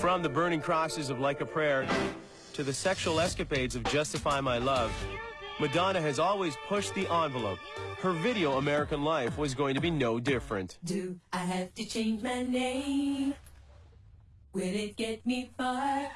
From the burning crosses of Like a Prayer to the sexual escapades of Justify My Love, Madonna has always pushed the envelope. Her video American Life was going to be no different. Do I have to change my name? Will it get me far?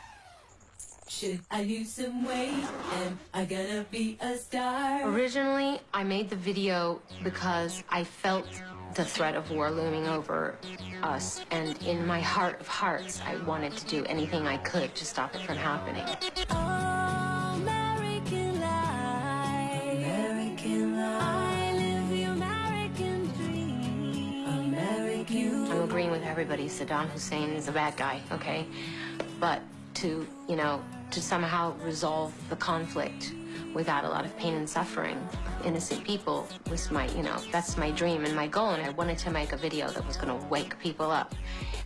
Should I lose some weight? Am I gonna be a star? Originally, I made the video because I felt the threat of war looming over us, and in my heart of hearts, I wanted to do anything I could to stop it from happening. American life. American life. I live the American dream. American. I'm agreeing with everybody. Saddam Hussein is a bad guy, okay? But to, you know, to somehow resolve the conflict without a lot of pain and suffering innocent people was my, you know, that's my dream and my goal. And I wanted to make a video that was going to wake people up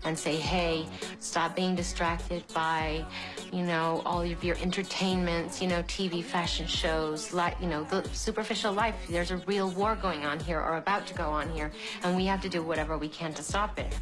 and say, hey, stop being distracted by, you know, all of your entertainments, you know, TV fashion shows, like, you know, the superficial life. There's a real war going on here or about to go on here, and we have to do whatever we can to stop it.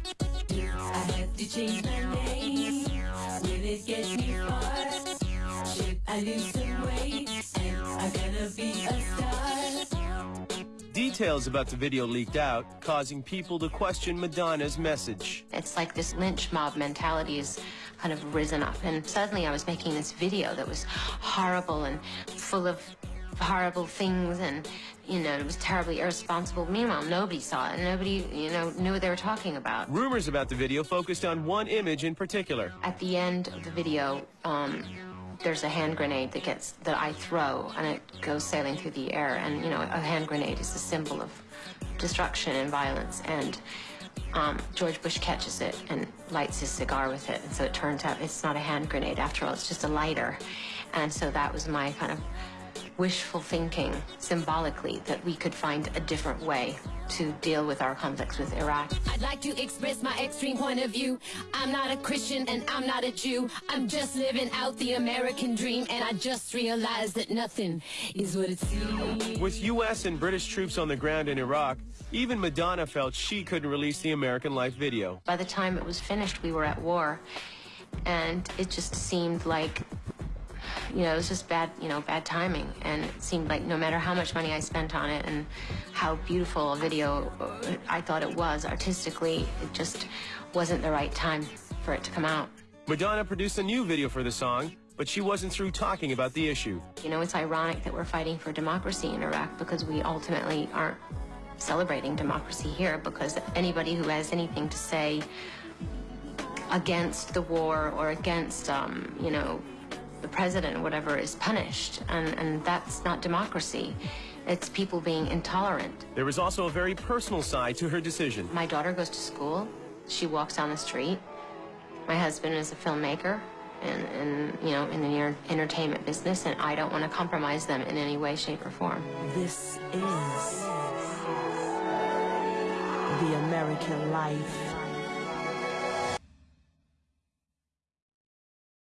I lose some weight? Am I gonna be a star? Details about the video leaked out, causing people to question Madonna's message. It's like this lynch mob mentality has kind of risen up. And suddenly I was making this video that was horrible and full of horrible things and, you know, it was terribly irresponsible. Meanwhile, nobody saw it and nobody, you know, knew what they were talking about. Rumors about the video focused on one image in particular. At the end of the video, um, there's a hand grenade that gets that I throw and it goes sailing through the air. And you know, a hand grenade is a symbol of destruction and violence. And um, George Bush catches it and lights his cigar with it. And so it turns out it's not a hand grenade after all; it's just a lighter. And so that was my kind of wishful thinking, symbolically, that we could find a different way to deal with our conflicts with Iraq. I'd like to express my extreme point of view. I'm not a Christian and I'm not a Jew. I'm just living out the American dream, and I just realized that nothing is what it seems. With U.S. and British troops on the ground in Iraq, even Madonna felt she couldn't release the American Life video. By the time it was finished, we were at war, and it just seemed like, you know, it was just bad, you know, bad timing. And it seemed like no matter how much money I spent on it and how beautiful a video uh, I thought it was artistically, it just wasn't the right time for it to come out. Madonna produced a new video for the song, but she wasn't through talking about the issue. You know, it's ironic that we're fighting for democracy in Iraq because we ultimately aren't celebrating democracy here because anybody who has anything to say against the war or against, um, you know, the president or whatever is punished. And, and that's not democracy. It's people being intolerant. There was also a very personal side to her decision. My daughter goes to school. She walks down the street. My husband is a filmmaker and, and you know, in the enter- entertainment business, and I don't want to compromise them in any way, shape, or form. This is the American life.